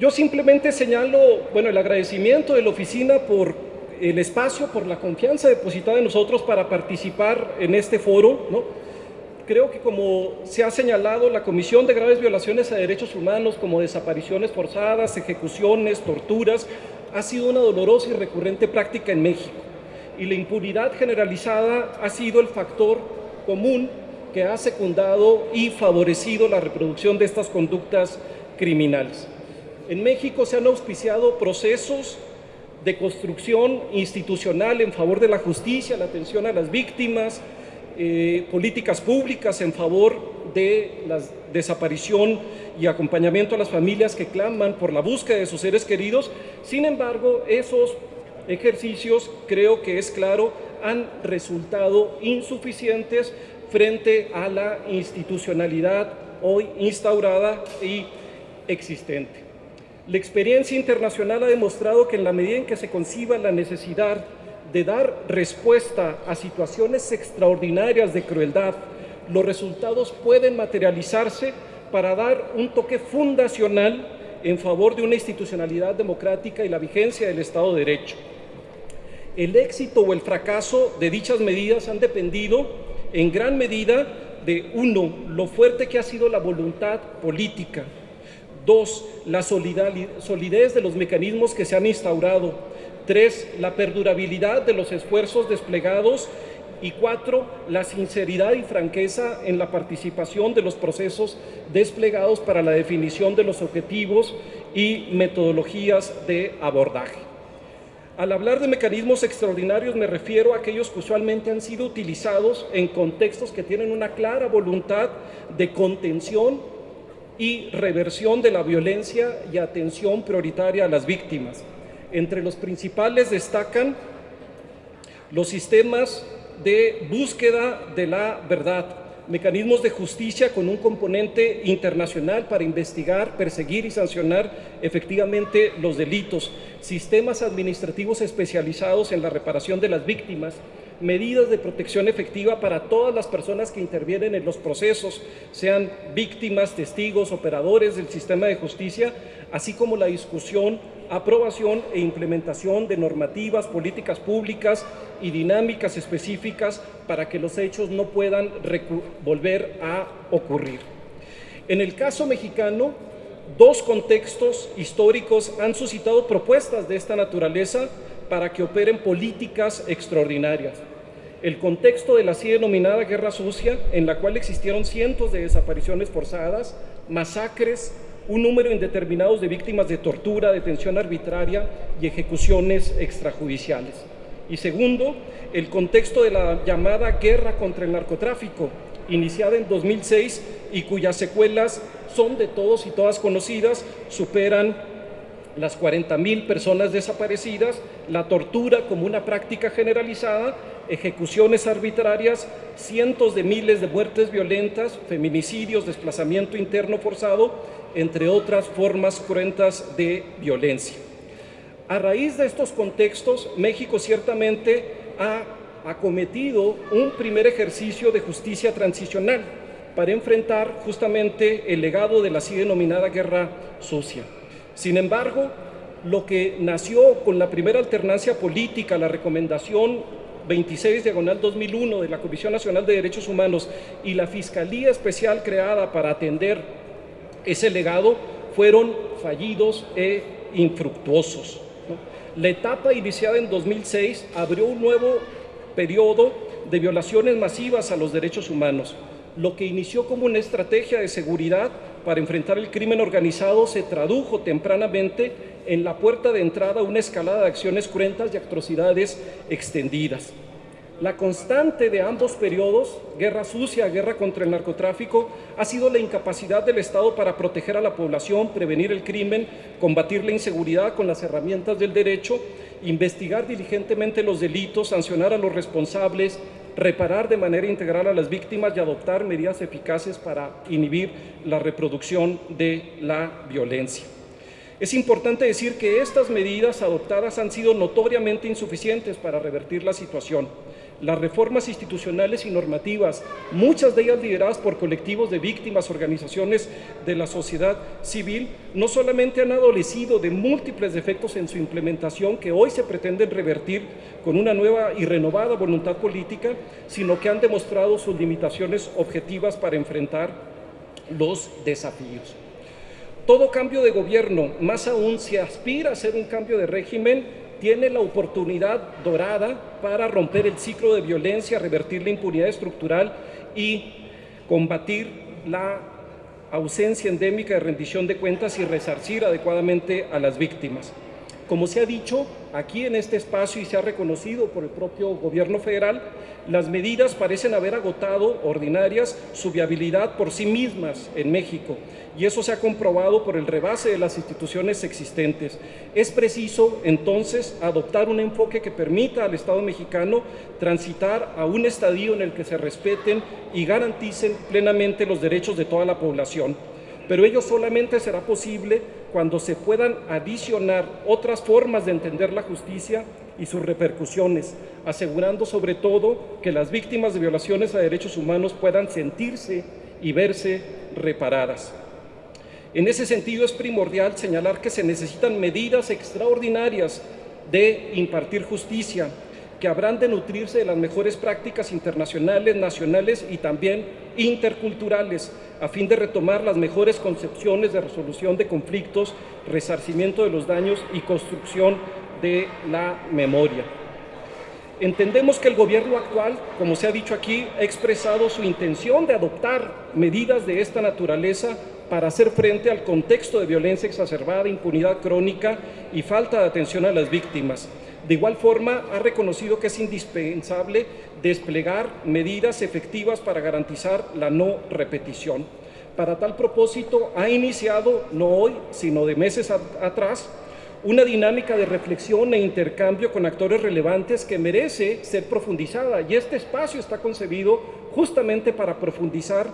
Yo simplemente señalo, bueno, el agradecimiento de la oficina por el espacio, por la confianza depositada en nosotros para participar en este foro. Creo que como se ha señalado, la Comisión de Graves Violaciones a Derechos Humanos, como desapariciones forzadas, ejecuciones, torturas, ha sido una dolorosa y recurrente práctica en México. Y la impunidad generalizada ha sido el factor común que ha secundado y favorecido la reproducción de estas conductas criminales. En México se han auspiciado procesos de construcción institucional en favor de la justicia, la atención a las víctimas, eh, políticas públicas en favor de la desaparición y acompañamiento a las familias que claman por la búsqueda de sus seres queridos. Sin embargo, esos ejercicios, creo que es claro, han resultado insuficientes frente a la institucionalidad hoy instaurada y existente. La experiencia internacional ha demostrado que en la medida en que se conciba la necesidad de dar respuesta a situaciones extraordinarias de crueldad, los resultados pueden materializarse para dar un toque fundacional en favor de una institucionalidad democrática y la vigencia del Estado de Derecho. El éxito o el fracaso de dichas medidas han dependido en gran medida de, uno, lo fuerte que ha sido la voluntad política, Dos, la solidez de los mecanismos que se han instaurado. Tres, la perdurabilidad de los esfuerzos desplegados. Y cuatro, la sinceridad y franqueza en la participación de los procesos desplegados para la definición de los objetivos y metodologías de abordaje. Al hablar de mecanismos extraordinarios me refiero a aquellos que usualmente han sido utilizados en contextos que tienen una clara voluntad de contención y reversión de la violencia y atención prioritaria a las víctimas. Entre los principales destacan los sistemas de búsqueda de la verdad, mecanismos de justicia con un componente internacional para investigar, perseguir y sancionar efectivamente los delitos, sistemas administrativos especializados en la reparación de las víctimas, medidas de protección efectiva para todas las personas que intervienen en los procesos, sean víctimas, testigos, operadores del sistema de justicia, así como la discusión, aprobación e implementación de normativas, políticas públicas y dinámicas específicas para que los hechos no puedan volver a ocurrir. En el caso mexicano, dos contextos históricos han suscitado propuestas de esta naturaleza para que operen políticas extraordinarias. El contexto de la así denominada Guerra Sucia, en la cual existieron cientos de desapariciones forzadas, masacres, un número indeterminado de víctimas de tortura, detención arbitraria y ejecuciones extrajudiciales. Y segundo, el contexto de la llamada guerra contra el narcotráfico, iniciada en 2006 y cuyas secuelas son de todos y todas conocidas, superan las 40 mil personas desaparecidas, la tortura como una práctica generalizada, ejecuciones arbitrarias, cientos de miles de muertes violentas, feminicidios, desplazamiento interno forzado, entre otras formas cruentas de violencia. A raíz de estos contextos, México ciertamente ha acometido un primer ejercicio de justicia transicional para enfrentar justamente el legado de la así denominada guerra sucia. Sin embargo, lo que nació con la primera alternancia política, la recomendación 26 diagonal 2001 de la Comisión Nacional de Derechos Humanos y la Fiscalía Especial creada para atender ese legado fueron fallidos e infructuosos. La etapa iniciada en 2006 abrió un nuevo periodo de violaciones masivas a los derechos humanos. Lo que inició como una estrategia de seguridad para enfrentar el crimen organizado se tradujo tempranamente en la puerta de entrada una escalada de acciones cruentas y atrocidades extendidas. La constante de ambos periodos, guerra sucia, guerra contra el narcotráfico, ha sido la incapacidad del Estado para proteger a la población, prevenir el crimen, combatir la inseguridad con las herramientas del derecho, investigar diligentemente los delitos, sancionar a los responsables, reparar de manera integral a las víctimas y adoptar medidas eficaces para inhibir la reproducción de la violencia. Es importante decir que estas medidas adoptadas han sido notoriamente insuficientes para revertir la situación. Las reformas institucionales y normativas, muchas de ellas lideradas por colectivos de víctimas, organizaciones de la sociedad civil, no solamente han adolecido de múltiples defectos en su implementación que hoy se pretenden revertir con una nueva y renovada voluntad política, sino que han demostrado sus limitaciones objetivas para enfrentar los desafíos. Todo cambio de gobierno, más aún si aspira a ser un cambio de régimen, tiene la oportunidad dorada para romper el ciclo de violencia, revertir la impunidad estructural y combatir la ausencia endémica de rendición de cuentas y resarcir adecuadamente a las víctimas. Como se ha dicho aquí en este espacio y se ha reconocido por el propio gobierno federal, las medidas parecen haber agotado ordinarias su viabilidad por sí mismas en México y eso se ha comprobado por el rebase de las instituciones existentes. Es preciso entonces adoptar un enfoque que permita al Estado mexicano transitar a un estadio en el que se respeten y garanticen plenamente los derechos de toda la población pero ello solamente será posible cuando se puedan adicionar otras formas de entender la justicia y sus repercusiones, asegurando sobre todo que las víctimas de violaciones a derechos humanos puedan sentirse y verse reparadas. En ese sentido es primordial señalar que se necesitan medidas extraordinarias de impartir justicia, que habrán de nutrirse de las mejores prácticas internacionales, nacionales y también interculturales, a fin de retomar las mejores concepciones de resolución de conflictos, resarcimiento de los daños y construcción de la memoria. Entendemos que el gobierno actual, como se ha dicho aquí, ha expresado su intención de adoptar medidas de esta naturaleza para hacer frente al contexto de violencia exacerbada, impunidad crónica y falta de atención a las víctimas. De igual forma, ha reconocido que es indispensable desplegar medidas efectivas para garantizar la no repetición. Para tal propósito, ha iniciado, no hoy, sino de meses atrás, una dinámica de reflexión e intercambio con actores relevantes que merece ser profundizada y este espacio está concebido justamente para profundizar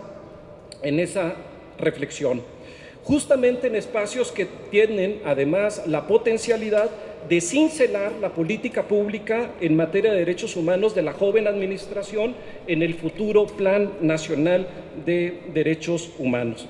en esa reflexión, justamente en espacios que tienen además la potencialidad de cincelar la política pública en materia de derechos humanos de la joven administración en el futuro Plan Nacional de Derechos Humanos.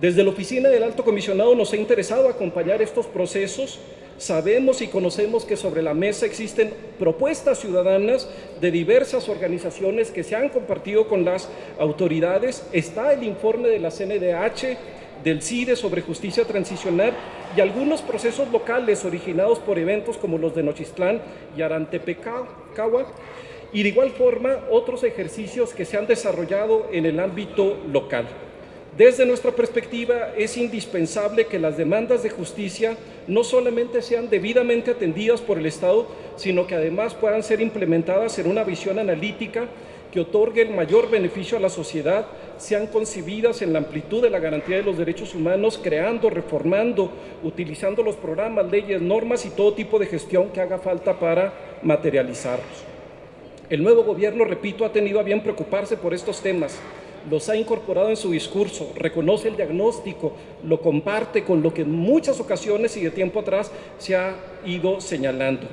Desde la Oficina del Alto Comisionado nos ha interesado acompañar estos procesos. Sabemos y conocemos que sobre la mesa existen propuestas ciudadanas de diversas organizaciones que se han compartido con las autoridades. Está el informe de la CNDH, del CIDE sobre justicia transicional y algunos procesos locales originados por eventos como los de Nochistlán y Arantepecagua y de igual forma otros ejercicios que se han desarrollado en el ámbito local. Desde nuestra perspectiva es indispensable que las demandas de justicia no solamente sean debidamente atendidas por el Estado, sino que además puedan ser implementadas en una visión analítica que otorgue el mayor beneficio a la sociedad sean concebidas en la amplitud de la garantía de los derechos humanos, creando, reformando, utilizando los programas, leyes, normas y todo tipo de gestión que haga falta para materializarlos. El nuevo gobierno, repito, ha tenido a bien preocuparse por estos temas, los ha incorporado en su discurso, reconoce el diagnóstico, lo comparte con lo que en muchas ocasiones y de tiempo atrás se ha ido señalando.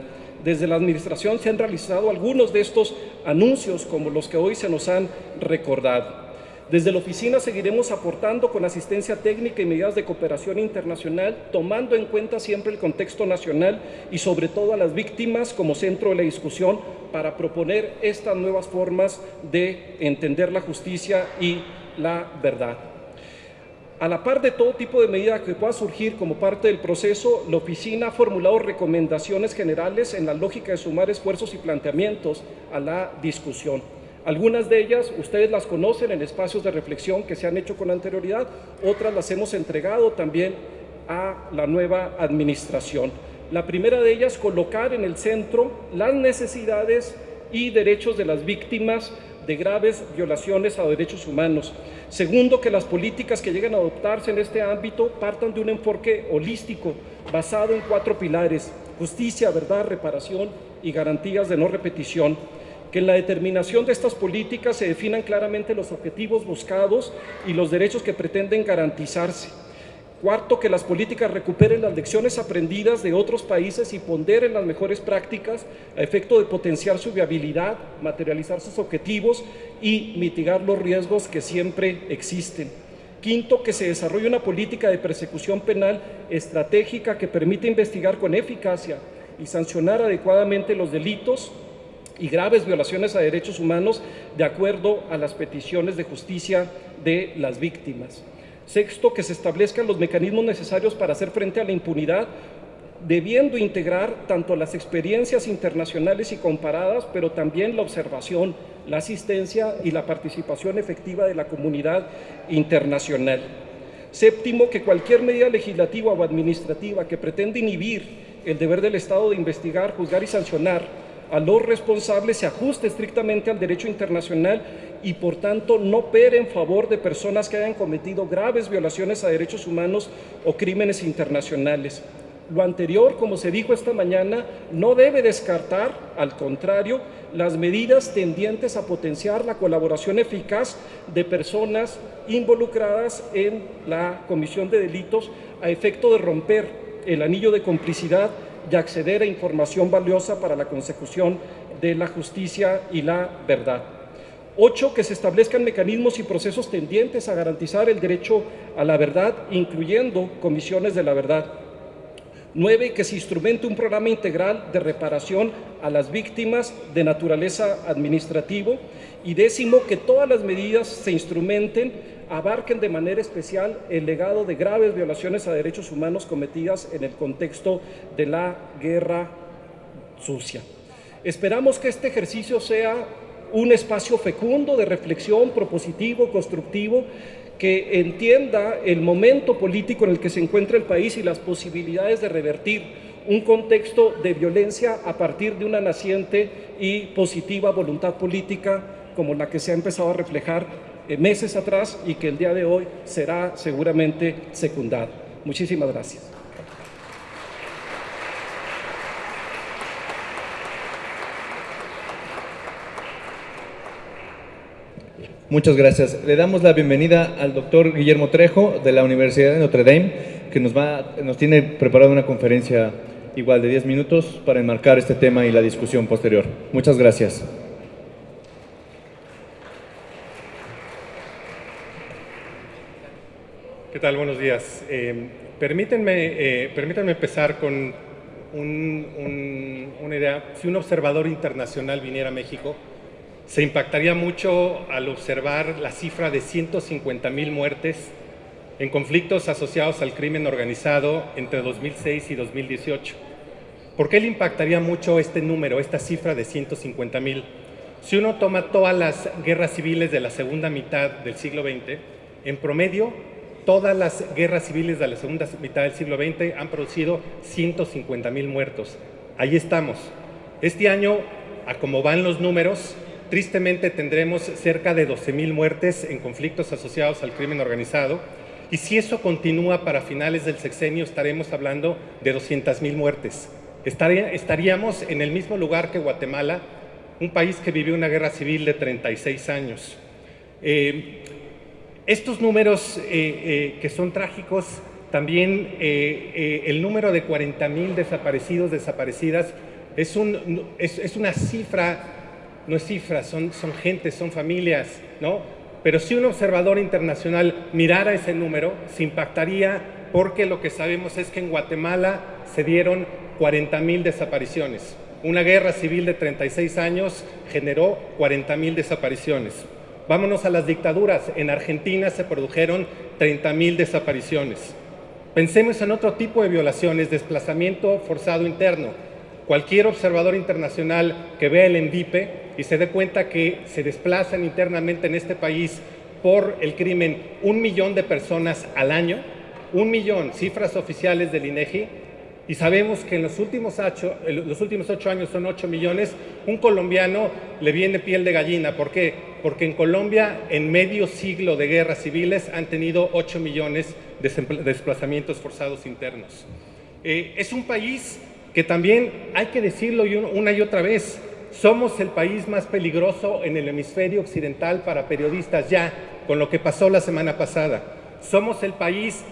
Desde la Administración se han realizado algunos de estos anuncios como los que hoy se nos han recordado. Desde la oficina seguiremos aportando con asistencia técnica y medidas de cooperación internacional, tomando en cuenta siempre el contexto nacional y sobre todo a las víctimas como centro de la discusión para proponer estas nuevas formas de entender la justicia y la verdad. A la par de todo tipo de medida que pueda surgir como parte del proceso, la oficina ha formulado recomendaciones generales en la lógica de sumar esfuerzos y planteamientos a la discusión. Algunas de ellas ustedes las conocen en espacios de reflexión que se han hecho con anterioridad, otras las hemos entregado también a la nueva administración. La primera de ellas, colocar en el centro las necesidades y derechos de las víctimas de graves violaciones a derechos humanos. Segundo, que las políticas que lleguen a adoptarse en este ámbito partan de un enfoque holístico basado en cuatro pilares, justicia, verdad, reparación y garantías de no repetición que en la determinación de estas políticas se definan claramente los objetivos buscados y los derechos que pretenden garantizarse. Cuarto, que las políticas recuperen las lecciones aprendidas de otros países y ponderen las mejores prácticas a efecto de potenciar su viabilidad, materializar sus objetivos y mitigar los riesgos que siempre existen. Quinto, que se desarrolle una política de persecución penal estratégica que permita investigar con eficacia y sancionar adecuadamente los delitos y graves violaciones a derechos humanos de acuerdo a las peticiones de justicia de las víctimas. Sexto, que se establezcan los mecanismos necesarios para hacer frente a la impunidad, debiendo integrar tanto las experiencias internacionales y comparadas, pero también la observación la asistencia y la participación efectiva de la comunidad internacional. Séptimo, que cualquier medida legislativa o administrativa que pretenda inhibir el deber del Estado de investigar, juzgar y sancionar a los responsables se ajuste estrictamente al derecho internacional y por tanto no pere en favor de personas que hayan cometido graves violaciones a derechos humanos o crímenes internacionales. Lo anterior, como se dijo esta mañana, no debe descartar, al contrario, las medidas tendientes a potenciar la colaboración eficaz de personas involucradas en la comisión de delitos a efecto de romper el anillo de complicidad y acceder a información valiosa para la consecución de la justicia y la verdad. Ocho, que se establezcan mecanismos y procesos tendientes a garantizar el derecho a la verdad, incluyendo comisiones de la verdad. 9. Que se instrumente un programa integral de reparación a las víctimas de naturaleza administrativo. Y décimo, que todas las medidas se instrumenten, abarquen de manera especial el legado de graves violaciones a derechos humanos cometidas en el contexto de la guerra sucia. Esperamos que este ejercicio sea un espacio fecundo de reflexión, propositivo, constructivo, que entienda el momento político en el que se encuentra el país y las posibilidades de revertir un contexto de violencia a partir de una naciente y positiva voluntad política como la que se ha empezado a reflejar meses atrás y que el día de hoy será seguramente secundada. Muchísimas gracias. Muchas gracias. Le damos la bienvenida al doctor Guillermo Trejo de la Universidad de Notre Dame, que nos, va, nos tiene preparada una conferencia igual de 10 minutos para enmarcar este tema y la discusión posterior. Muchas gracias. Tal? Buenos días. Eh, permítanme, eh, permítanme empezar con una idea. Si un observador internacional viniera a México, se impactaría mucho al observar la cifra de 150 mil muertes en conflictos asociados al crimen organizado entre 2006 y 2018. ¿Por qué le impactaría mucho este número, esta cifra de 150 mil? Si uno toma todas las guerras civiles de la segunda mitad del siglo XX, en promedio, todas las guerras civiles de la segunda mitad del siglo XX han producido 150 mil muertos. Ahí estamos. Este año, a como van los números, Tristemente tendremos cerca de 12.000 muertes en conflictos asociados al crimen organizado y si eso continúa para finales del sexenio estaremos hablando de 200.000 muertes. Estaríamos en el mismo lugar que Guatemala, un país que vivió una guerra civil de 36 años. Eh, estos números eh, eh, que son trágicos, también el número de 40.000 desaparecidos, desaparecidas, es, un, es una cifra no es cifras, son, son gente, son familias, ¿no? Pero si un observador internacional mirara ese número, se impactaría porque lo que sabemos es que en Guatemala se dieron 40 mil desapariciones. Una guerra civil de 36 años generó 40 mil desapariciones. Vámonos a las dictaduras. En Argentina se produjeron 30 mil desapariciones. Pensemos en otro tipo de violaciones, desplazamiento forzado interno. Cualquier observador internacional que vea el ENVIPE y se dé cuenta que se desplazan internamente en este país por el crimen un millón de personas al año, un millón, cifras oficiales del INEGI, y sabemos que en los últimos, ocho, años son ocho millones, un colombiano le viene piel de gallina. ¿Por qué? Porque en Colombia, en medio siglo de guerras civiles, han tenido ocho millones de desplazamientos forzados internos. Eh, es un país que también, hay que decirlo una y otra vez, somos el país más peligroso en el hemisferio occidental para periodistas ya, con lo que pasó la semana pasada. Somos el país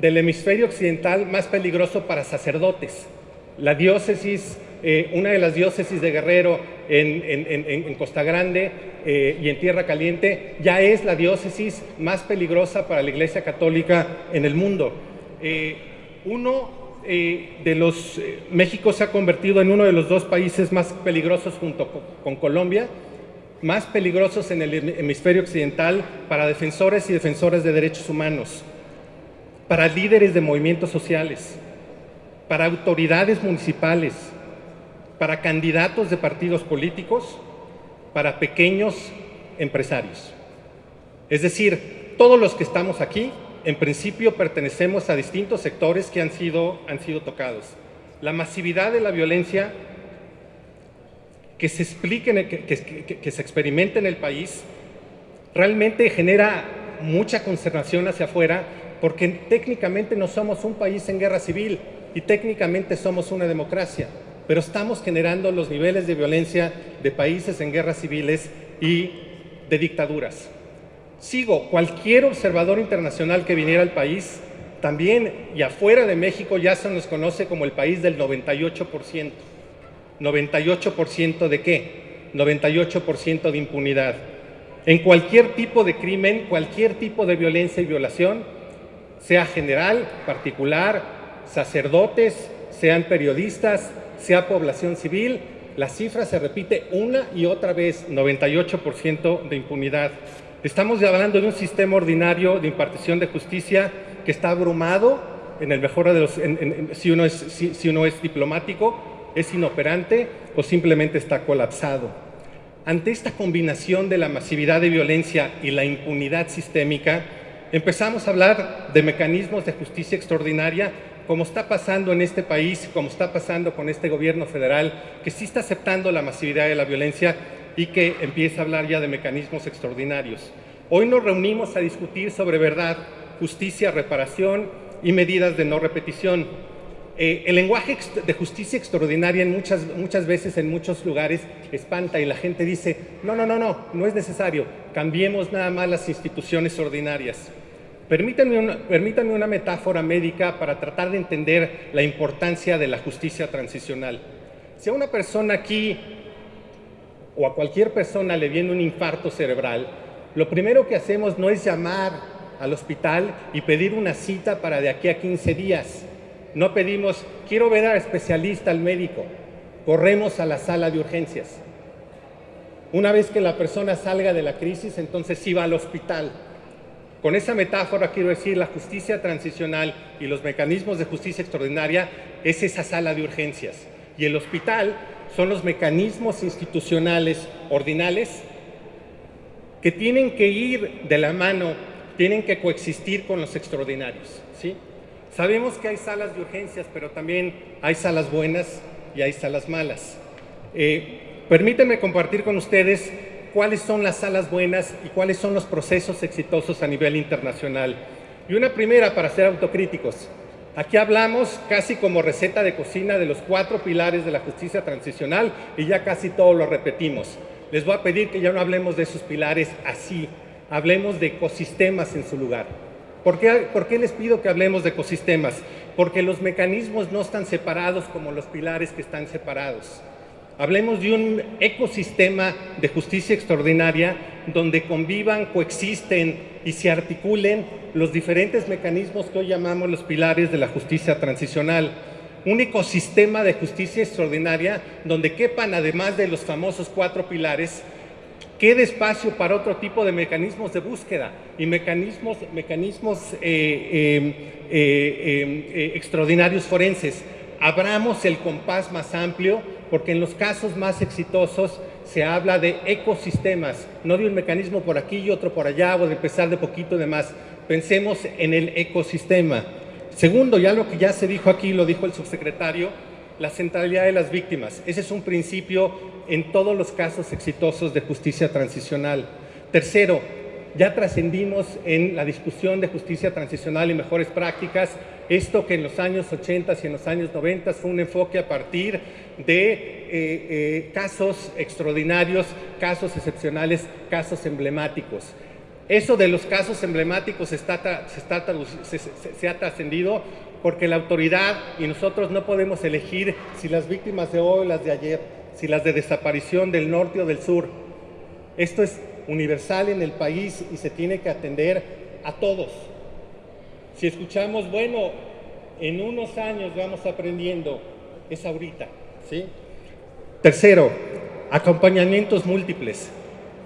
del hemisferio occidental más peligroso para sacerdotes. La diócesis, eh, una de las diócesis de Guerrero en, Costa Grande eh, y en Tierra Caliente, ya es la diócesis más peligrosa para la Iglesia Católica en el mundo. Eh, uno de los, México se ha convertido en uno de los dos países más peligrosos junto con Colombia, más peligrosos en el hemisferio occidental para defensores y defensoras de derechos humanos para líderes de movimientos sociales, para autoridades municipales, para candidatos de partidos políticos, para pequeños empresarios. Es decir, todos los que estamos aquí, en principio pertenecemos a distintos sectores que han sido, han sido tocados. La masividad de la violencia que se explique, que, que se experimenta en el país, realmente genera mucha consternación hacia afuera porque técnicamente no somos un país en guerra civil y técnicamente somos una democracia, pero estamos generando los niveles de violencia de países en guerras civiles y de dictaduras. Sigo, cualquier observador internacional que viniera al país, también y afuera de México ya se nos conoce como el país del 98%. ¿98% de qué? 98% de impunidad. En cualquier tipo de crimen, cualquier tipo de violencia y violación, sea general, particular, sacerdotes, sean periodistas, sea población civil, la cifra se repite una y otra vez, 98% de impunidad. Estamos hablando de un sistema ordinario de impartición de justicia que está abrumado, en el mejor de los, si, uno es, si uno es diplomático, es inoperante o simplemente está colapsado. Ante esta combinación de la masividad de violencia y la impunidad sistémica, empezamos a hablar de mecanismos de justicia extraordinaria, como está pasando en este país, como está pasando con este gobierno federal, que sí está aceptando la masividad de la violencia y que empieza a hablar ya de mecanismos extraordinarios. Hoy nos reunimos a discutir sobre verdad, justicia, reparación y medidas de no repetición. Eh, el lenguaje de justicia extraordinaria en muchas, muchas veces en muchos lugares espanta y la gente dice, no, no, no, no, no es necesario, cambiemos nada más las instituciones ordinarias. Permítanme una, permítanme una metáfora médica para tratar de entender la importancia de la justicia transicional. Si a una persona aquí o a cualquier persona le viene un infarto cerebral, lo primero que hacemos no es llamar al hospital y pedir una cita para de aquí a 15 días. No pedimos, quiero ver al especialista, al médico. Corremos a la sala de urgencias. Una vez que la persona salga de la crisis, entonces sí va al hospital. Con esa metáfora quiero decir, la justicia transicional y los mecanismos de justicia extraordinaria es esa sala de urgencias. Y el hospital son los mecanismos institucionales ordinales que tienen que ir de la mano, tienen que coexistir con los extraordinarios. ¿sí? Sabemos que hay salas de urgencias, pero también hay salas buenas y hay salas malas. Eh, permítanme compartir con ustedes cuáles son las salas buenas y cuáles son los procesos exitosos a nivel internacional. Y una primera para ser autocríticos. Aquí hablamos casi como receta de cocina de los cuatro pilares de la justicia transicional y ya casi todo lo repetimos. Les voy a pedir que ya no hablemos de esos pilares así, hablemos de ecosistemas en su lugar. ¿Por qué, ¿Por qué, les pido que hablemos de ecosistemas? Porque los mecanismos no están separados como los pilares que están separados. Hablemos de un ecosistema de justicia extraordinaria donde convivan, coexisten y se articulen los diferentes mecanismos que hoy llamamos los pilares de la justicia transicional. Un ecosistema de justicia extraordinaria donde quepan, además de los famosos cuatro pilares, quede espacio para otro tipo de mecanismos de búsqueda y mecanismos, eh, eh, eh, extraordinarios forenses. Abramos el compás más amplio porque en los casos más exitosos se habla de ecosistemas, no de un mecanismo por aquí y otro por allá o de empezar de poquito de más. Pensemos en el ecosistema. Segundo, ya lo que ya se dijo aquí, lo dijo el subsecretario, la centralidad de las víctimas. Ese es un principio en todos los casos exitosos de justicia transicional. Tercero, ya trascendimos en la discusión de justicia transicional y mejores prácticas, esto que en los años 80 y en los años 90 fue un enfoque a partir de eh, eh, casos extraordinarios, casos excepcionales, casos emblemáticos. Eso de los casos emblemáticos está, se, se ha trascendido porque la autoridad y nosotros no podemos elegir si las víctimas de hoy o las de ayer, si las de desaparición del norte o del sur. Esto es universal en el país y se tiene que atender a todos. Si escuchamos, bueno, en unos años vamos aprendiendo, es ahorita. ¿sí? Tercero, acompañamientos múltiples.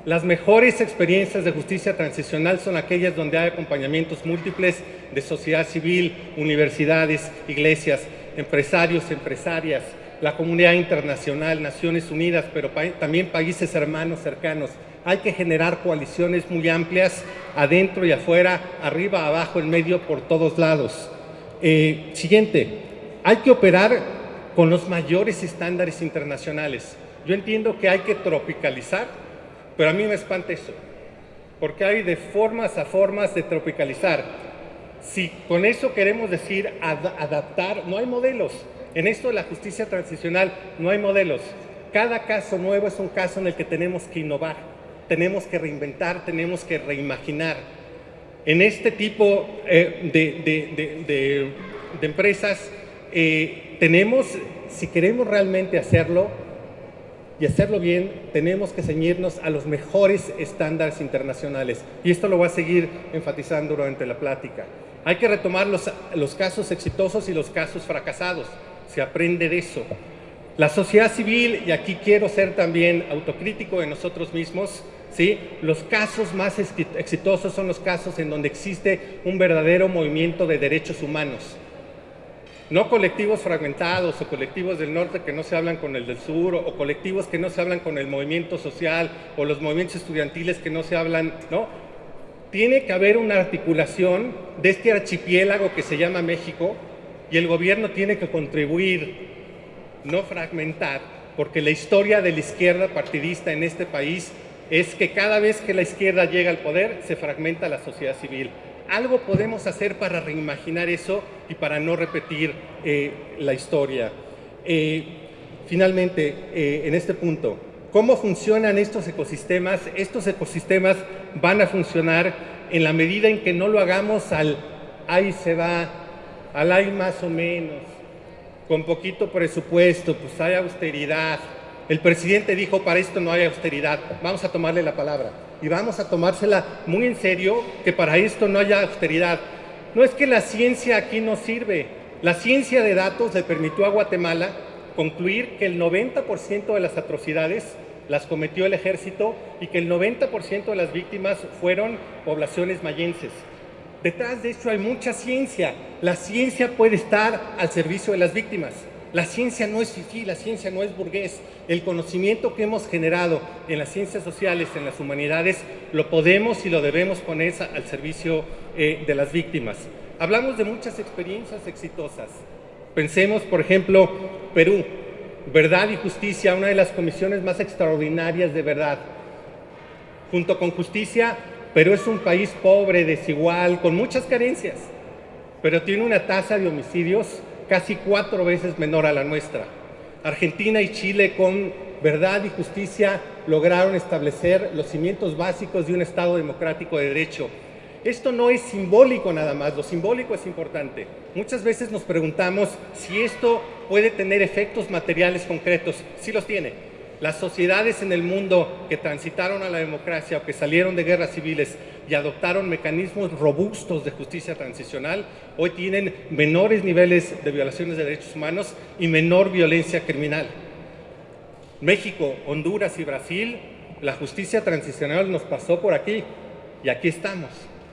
Las mejores experiencias de justicia transicional son aquellas donde hay acompañamientos múltiples de sociedad civil, universidades, iglesias, empresarios, empresarias, la comunidad internacional, Naciones Unidas, pero también países hermanos cercanos. Hay que generar coaliciones muy amplias, adentro y afuera, arriba, abajo, en medio, por todos lados. Eh, siguiente, hay que operar con los mayores estándares internacionales. Yo entiendo que hay que tropicalizar pero a mí me espanta eso, porque hay de formas a formas de tropicalizar. Si con eso queremos decir adaptar, no hay modelos. En esto de la justicia transicional no hay modelos. Cada caso nuevo es un caso en el que tenemos que innovar, tenemos que reinventar, tenemos que reimaginar. En este tipo eh, de, empresas eh, tenemos, si queremos realmente hacerlo, y hacerlo bien, tenemos que ceñirnos a los mejores estándares internacionales. Y esto lo voy a seguir enfatizando durante la plática. Hay que retomar los, los casos exitosos y los casos fracasados. Se aprende de eso. La sociedad civil, y aquí quiero ser también autocrítico de nosotros mismos, ¿sí? los casos más exitosos son los casos en donde existe un verdadero movimiento de derechos humanos no colectivos fragmentados o colectivos del norte que no se hablan con el del sur o, colectivos que no se hablan con el movimiento social o los movimientos estudiantiles que no se hablan, ¿no? Tiene que haber una articulación de este archipiélago que se llama México y el gobierno tiene que contribuir, no fragmentar, porque la historia de la izquierda partidista en este país es que cada vez que la izquierda llega al poder se fragmenta la sociedad civil algo podemos hacer para reimaginar eso y para no repetir eh, la historia. Eh, finalmente, eh, en este punto, ¿cómo funcionan estos ecosistemas? Estos ecosistemas van a funcionar en la medida en que no lo hagamos al ahí se va, al hay más o menos, con poquito presupuesto, pues hay austeridad. El presidente dijo, para esto no hay austeridad, vamos a tomarle la palabra y vamos a tomársela muy en serio que para esto no haya austeridad. No es que la ciencia aquí no sirve. La ciencia de datos le permitió a Guatemala concluir que el 90% de las atrocidades las cometió el ejército y que el 90% de las víctimas fueron poblaciones mayenses. Detrás de esto hay mucha ciencia. La ciencia puede estar al servicio de las víctimas. La ciencia no es fifí, la ciencia no es burgués. El conocimiento que hemos generado en las ciencias sociales, en las humanidades, lo podemos y lo debemos poner al servicio eh, de las víctimas. Hablamos de muchas experiencias exitosas. Pensemos, por ejemplo, Perú, Verdad y Justicia, una de las comisiones más extraordinarias de verdad. Junto con Justicia, Perú es un país pobre, desigual, con muchas carencias, pero tiene una tasa de homicidios casi cuatro veces menor a la nuestra. Argentina y Chile con verdad y justicia lograron establecer los cimientos básicos de un Estado democrático de derecho. Esto no es simbólico nada más, lo simbólico es importante. Muchas veces nos preguntamos si esto puede tener efectos materiales concretos. Sí los tiene. Las sociedades en el mundo que transitaron a la democracia o que salieron de guerras civiles y adoptaron mecanismos robustos de justicia transicional, hoy tienen menores niveles de violaciones de derechos humanos y menor violencia criminal. México, Honduras y Brasil, la justicia transicional nos pasó por aquí y aquí estamos,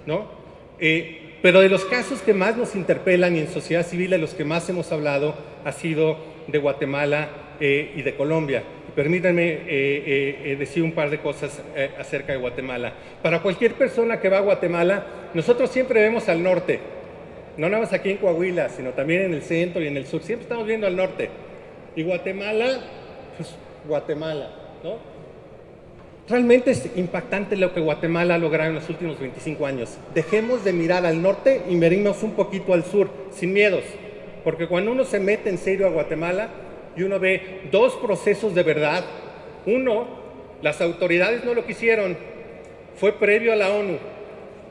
¿no? Eh, pero de los casos que más nos interpelan y en sociedad civil de los que más hemos hablado ha sido de Guatemala eh, y de Colombia. Permítanme eh, eh, decir un par de cosas acerca de Guatemala. Para cualquier persona que va a Guatemala, nosotros siempre vemos al norte, no nada más aquí en Coahuila, sino también en el centro y en el sur, siempre estamos viendo al norte. Y Guatemala, pues Guatemala, ¿no? Realmente es impactante lo que Guatemala ha logrado en los últimos 25 años. Dejemos de mirar al norte y miremos un poquito al sur, sin miedos. Porque cuando uno se mete en serio a Guatemala, y uno ve dos procesos de verdad. Uno, las autoridades no lo quisieron, fue previo a la ONU.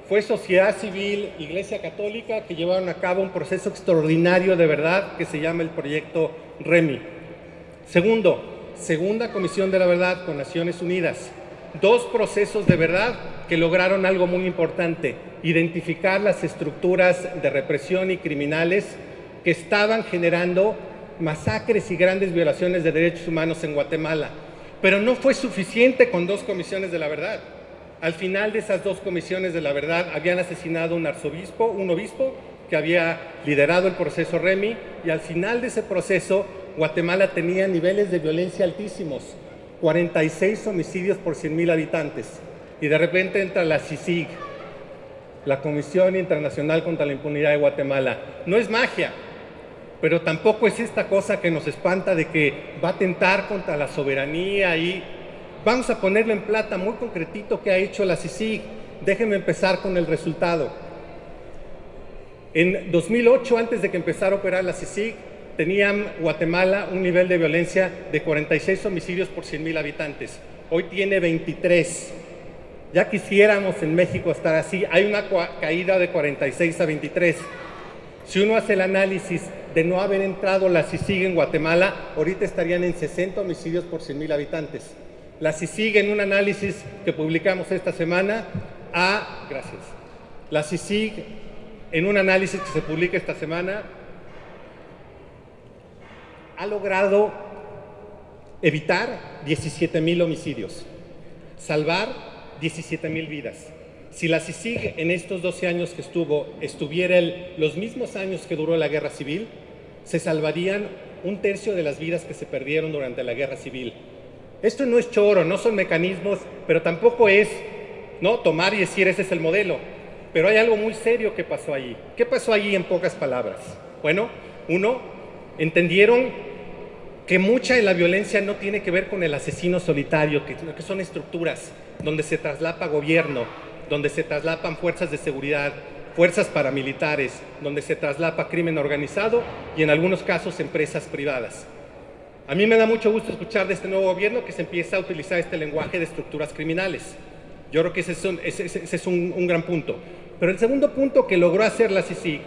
fue sociedad civil, Iglesia Católica, que llevaron a cabo un proceso extraordinario de verdad que se llama el proyecto REMI. Segundo, segunda comisión de la verdad con Naciones Unidas. Dos procesos de verdad que lograron algo muy importante, identificar las estructuras de represión y criminales que estaban generando masacres y grandes violaciones de derechos humanos en Guatemala. Pero no fue suficiente con dos comisiones de la verdad. Al final de esas dos comisiones de la verdad habían asesinado un arzobispo, un obispo que había liderado el proceso REMI y al final de ese proceso Guatemala tenía niveles de violencia altísimos, 46 homicidios por 100.000 habitantes. Y de repente entra la CICIG, la Comisión Internacional contra la Impunidad de Guatemala. No es magia, pero tampoco es esta cosa que nos espanta de que va a atentar contra la soberanía y Vamos a ponerlo en plata muy concretito que ha hecho la CICIG. Déjenme empezar con el resultado. En 2008, antes de que empezara a operar la CICIG, tenían Guatemala un nivel de violencia de 46 homicidios por 100.000 habitantes. Hoy tiene 23. Ya quisiéramos en México estar así. Hay una caída de 46 a 23. Si uno hace el análisis de no haber entrado la CICIG en Guatemala, ahorita estarían en 60 homicidios por 100.000 habitantes. La CICIG en un análisis que publicamos esta semana a, gracias, la CICIG en un análisis que se publica esta semana ha logrado evitar 17 mil homicidios, salvar 17 mil vidas. Si la CICIG en estos 12 años que estuvo estuviera los mismos años que duró la guerra civil, se salvarían un tercio de las vidas que se perdieron durante la guerra civil. Esto no es choro, no son mecanismos, pero tampoco es ¿no? tomar y decir ese es el modelo. Pero hay algo muy serio que pasó allí. ¿Qué pasó allí en pocas palabras? Bueno, uno, entendieron que mucha de la violencia no tiene que ver con el asesino solitario, que, que son estructuras donde se traslapa gobierno, donde se traslapan fuerzas de seguridad, fuerzas paramilitares, donde se traslapa crimen organizado y en algunos casos empresas privadas. A mí me da mucho gusto escuchar de este nuevo gobierno que se empieza a utilizar este lenguaje de estructuras criminales. Yo creo que ese es un, gran punto. Pero el segundo punto que logró hacer la CICIG,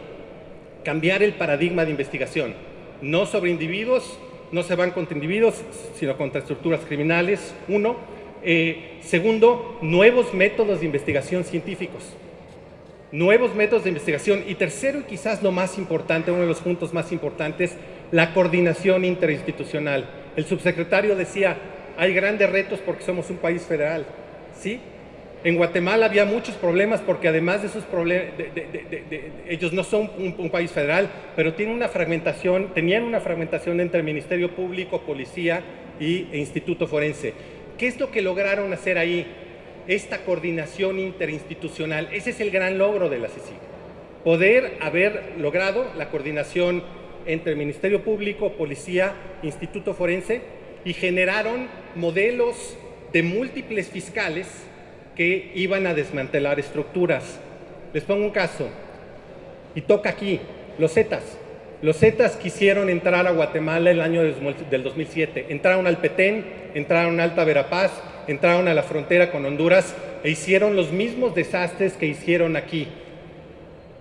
cambiar el paradigma de investigación. No sobre individuos, no se van contra individuos, sino contra estructuras criminales, uno. Eh, segundo, nuevos métodos de investigación científicos. Nuevos métodos de investigación. Y tercero, y quizás lo más importante, uno de los puntos más importantes, la coordinación interinstitucional. El subsecretario decía, hay grandes retos porque somos un país federal. ¿Sí? En Guatemala había muchos problemas porque además de esos problemas, ellos no son un, país federal, pero tienen una fragmentación, tenían una fragmentación entre el Ministerio Público, Policía y, e Instituto Forense. ¿Qué es lo que lograron hacer ahí? Esta coordinación interinstitucional. Ese es el gran logro de la CICIG. Poder haber logrado la coordinación entre el Ministerio Público, Policía, Instituto Forense y generaron modelos de múltiples fiscales que iban a desmantelar estructuras. Les pongo un caso, y toca aquí, los Zetas. Los Zetas quisieron entrar a Guatemala el año del 2007. Entraron al Petén, entraron a Alta Verapaz, entraron a la frontera con Honduras e hicieron los mismos desastres que hicieron aquí.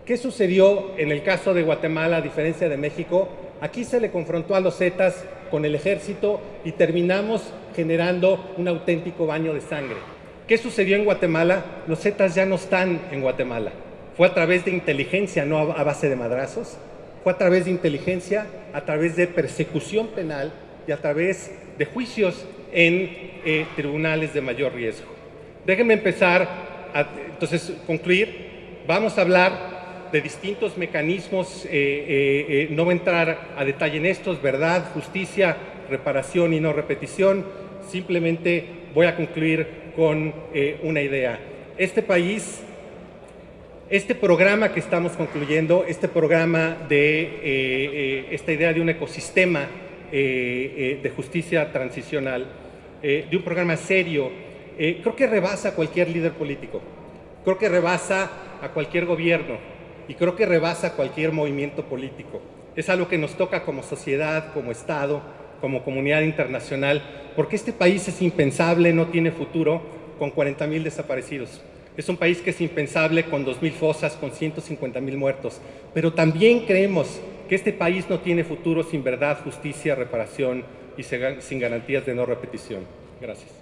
¿Qué sucedió en el caso de Guatemala, a diferencia de México? Aquí se le confrontó a los Zetas con el ejército y terminamos generando un auténtico baño de sangre. ¿Qué sucedió en Guatemala? Los Zetas ya no están en Guatemala. Fue a través de inteligencia, no a base de madrazos. Fue a través de inteligencia, a través de persecución penal y a través de juicios en eh, tribunales de mayor riesgo. Déjenme empezar a entonces concluir. Vamos a hablar de distintos mecanismos, eh, eh, eh, no voy a entrar a detalle en estos, verdad, justicia, reparación y no repetición, simplemente voy a concluir con una idea. Este país, este programa que estamos concluyendo, este programa de esta idea de un ecosistema de justicia transicional, de un programa serio, creo que rebasa a cualquier líder político, creo que rebasa a cualquier gobierno, y creo que rebasa cualquier movimiento político. Es algo que nos toca como sociedad, como Estado, como comunidad internacional, porque este país es impensable, no tiene futuro con 40 mil desaparecidos. Es un país que es impensable con 2.000 fosas, con 150.000 muertos. Pero también creemos que este país no tiene futuro sin verdad, justicia, reparación y sin garantías de no repetición. Gracias.